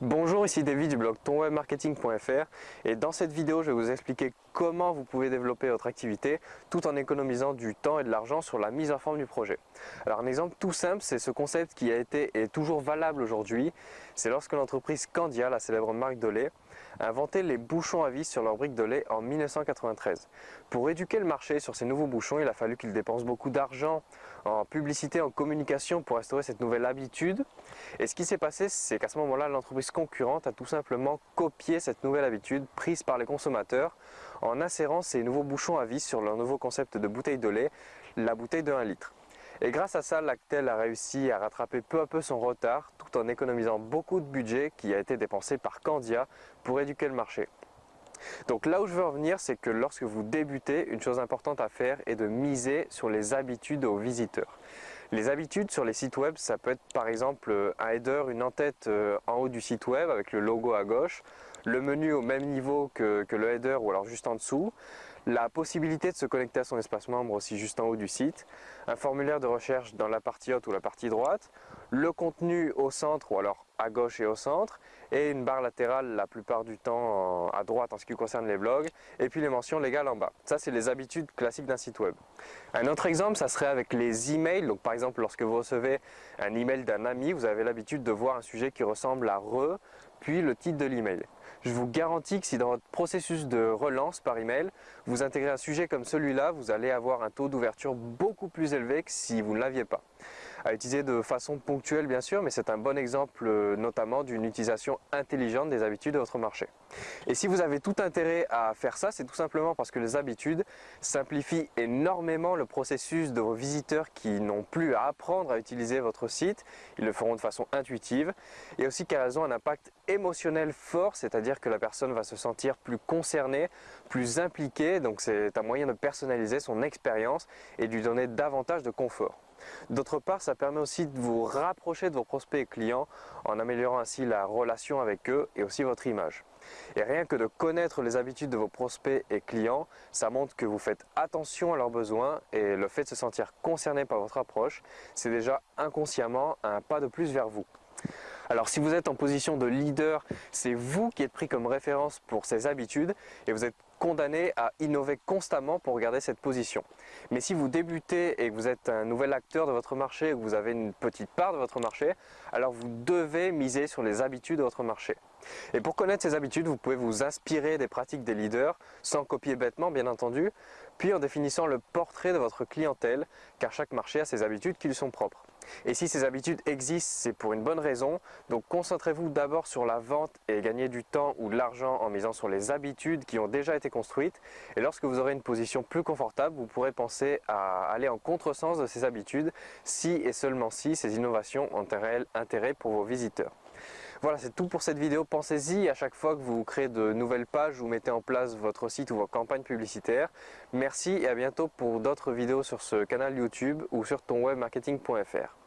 Bonjour, ici David du blog tonwebmarketing.fr et dans cette vidéo, je vais vous expliquer comment vous pouvez développer votre activité tout en économisant du temps et de l'argent sur la mise en forme du projet. Alors un exemple tout simple, c'est ce concept qui a été et est toujours valable aujourd'hui. C'est lorsque l'entreprise Candia, la célèbre marque de lait, a inventé les bouchons à vis sur leurs briques de lait en 1993. Pour éduquer le marché sur ces nouveaux bouchons, il a fallu qu'ils dépensent beaucoup d'argent en publicité, en communication pour instaurer cette nouvelle habitude. Et ce qui s'est passé, c'est qu'à ce moment-là, l'entreprise concurrente a tout simplement copié cette nouvelle habitude prise par les consommateurs en insérant ces nouveaux bouchons à vis sur leur nouveau concept de bouteille de lait, la bouteille de 1 litre. Et grâce à ça, Lactel a réussi à rattraper peu à peu son retard tout en économisant beaucoup de budget qui a été dépensé par Candia pour éduquer le marché. Donc là où je veux revenir, c'est que lorsque vous débutez, une chose importante à faire est de miser sur les habitudes aux visiteurs. Les habitudes sur les sites web, ça peut être par exemple euh, un header, une en-tête euh, en haut du site web avec le logo à gauche, le menu au même niveau que, le header ou alors juste en dessous, la possibilité de se connecter à son espace membre aussi juste en haut du site, un formulaire de recherche dans la partie haute ou la partie droite, le contenu au centre ou alors à gauche et au centre, et une barre latérale la plupart du temps à droite en ce qui concerne les blogs, et puis les mentions légales en bas. Ça, c'est les habitudes classiques d'un site web. Un autre exemple, ça serait avec les emails. Donc, par exemple, lorsque vous recevez un email d'un ami, vous avez l'habitude de voir un sujet qui ressemble à re, puis le titre de l'email. Je vous garantis que si dans votre processus de relance par email, vous intégrez un sujet comme celui-là, vous allez avoir un taux d'ouverture beaucoup plus élevé que si vous ne l'aviez pas à utiliser de façon ponctuelle bien sûr, mais c'est un bon exemple euh, notamment d'une utilisation intelligente des habitudes de votre marché. Et si vous avez tout intérêt à faire ça, c'est tout simplement parce que les habitudes simplifient énormément le processus de vos visiteurs qui n'ont plus à apprendre à utiliser votre site, ils le feront de façon intuitive, et aussi qu'elles ont un impact émotionnel fort, c'est-à-dire que la personne va se sentir plus concernée, plus impliquée, donc c'est un moyen de personnaliser son expérience et de lui donner davantage de confort. D'autre part, ça permet aussi de vous rapprocher de vos prospects et clients en améliorant ainsi la relation avec eux et aussi votre image. Et rien que de connaître les habitudes de vos prospects et clients, ça montre que vous faites attention à leurs besoins et le fait de se sentir concerné par votre approche, c'est déjà inconsciemment un pas de plus vers vous. Alors si vous êtes en position de leader, c'est vous qui êtes pris comme référence pour ces habitudes et vous êtes condamné à innover constamment pour garder cette position. Mais si vous débutez et que vous êtes un nouvel acteur de votre marché, ou que vous avez une petite part de votre marché, alors vous devez miser sur les habitudes de votre marché. Et pour connaître ces habitudes, vous pouvez vous inspirer des pratiques des leaders, sans copier bêtement bien entendu, puis en définissant le portrait de votre clientèle, car chaque marché a ses habitudes qui lui sont propres. Et si ces habitudes existent, c'est pour une bonne raison, donc concentrez-vous d'abord sur la vente et gagnez du temps ou de l'argent en misant sur les habitudes qui ont déjà été construites, et lorsque vous aurez une position plus confortable, vous pourrez penser à aller en contresens de ces habitudes si et seulement si ces innovations ont un réel intérêt pour vos visiteurs. Voilà, c'est tout pour cette vidéo. Pensez-y à chaque fois que vous créez de nouvelles pages ou mettez en place votre site ou vos campagnes publicitaires. Merci et à bientôt pour d'autres vidéos sur ce canal YouTube ou sur tonwebmarketing.fr.